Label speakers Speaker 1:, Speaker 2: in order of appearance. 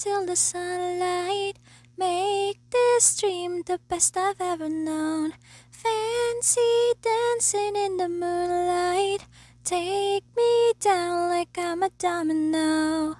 Speaker 1: until the sunlight. Make this dream the best I've ever known. Fancy dancing in the moonlight. Take me down like I'm a domino.